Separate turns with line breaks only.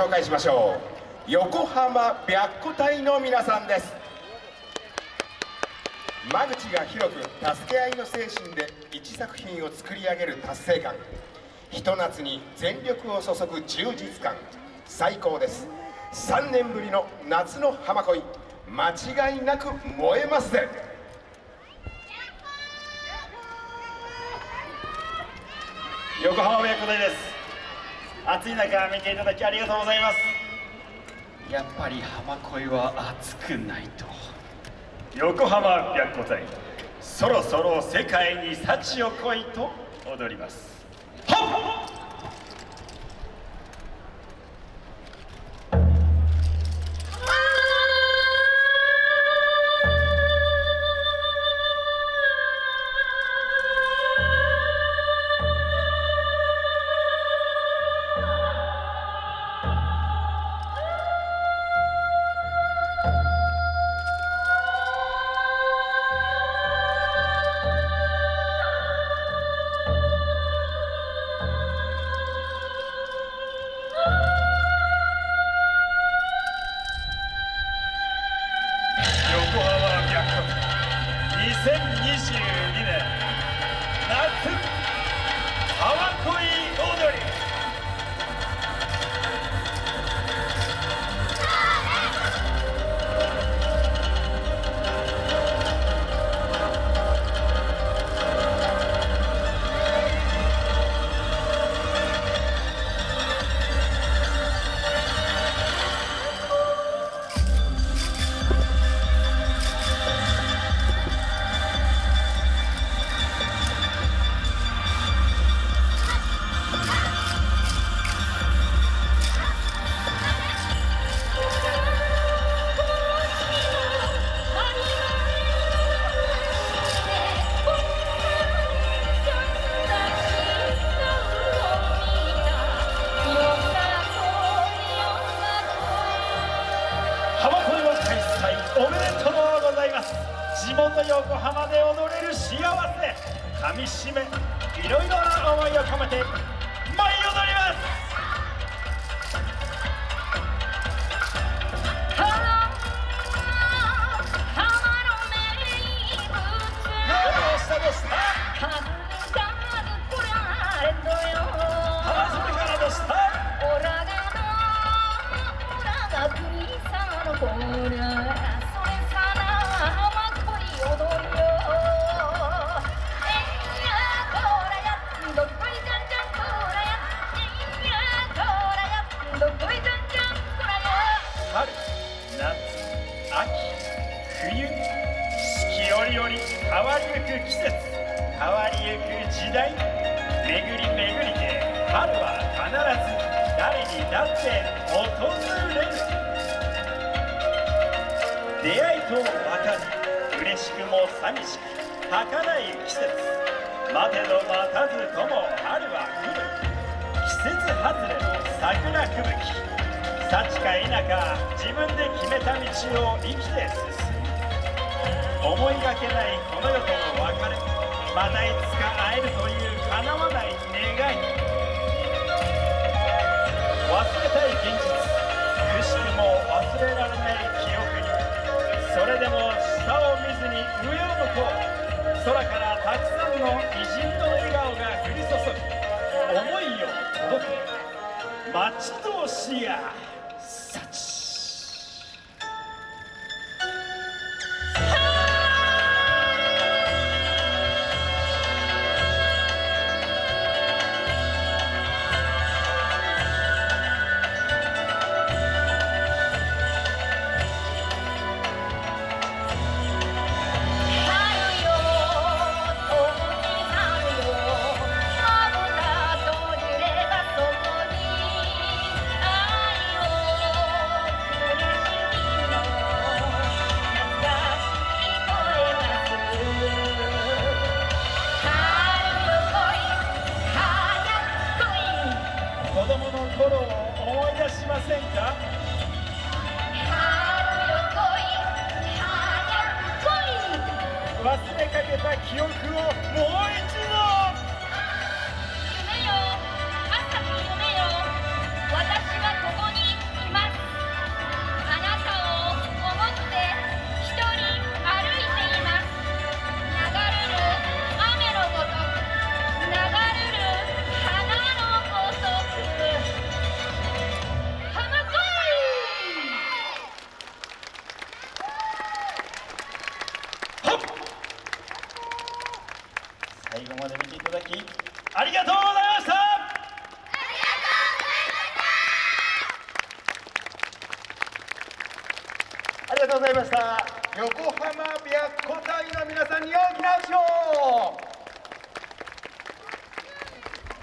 紹介しましょう。横浜白虎隊の皆さんです。間口が広く助け合いの精神で一作品を作り上げる達成感。ひと夏に全力を注ぐ充実感。最高です。3年ぶりの夏の浜恋。間違いなく燃えますぜ。
横浜親子隊です。暑い中見ていただきありがとうございます。やっぱり浜恋は熱くないと。横浜白虎隊そろそろ世界に幸を来いと踊ります。はっ2020地元横浜で踊れる幸せかみしめいろいろな思いを込めてゆく季節変わりゆく時代巡り巡りて春は必ず誰にだって訪れる出会いと別れ嬉しくも寂しく儚い季節待てど待たずとも春は来る季節外れの桜吹雪幸か否か自分で決めた道を生きて進む思いがけないこの世との別れまたいつか会えるという叶わない願い。忘れたい現実くしくも忘れられない記憶にそれでも下を見ずに上を向こう。空からたくさんの偉人の笑顔が降り注ぐ。思いを届け待ち遠しや。た記憶をもう一度最後まで見ていただきありがとうございました。
ありがとうございました。横浜白虎隊の皆さんに大きな拍手を。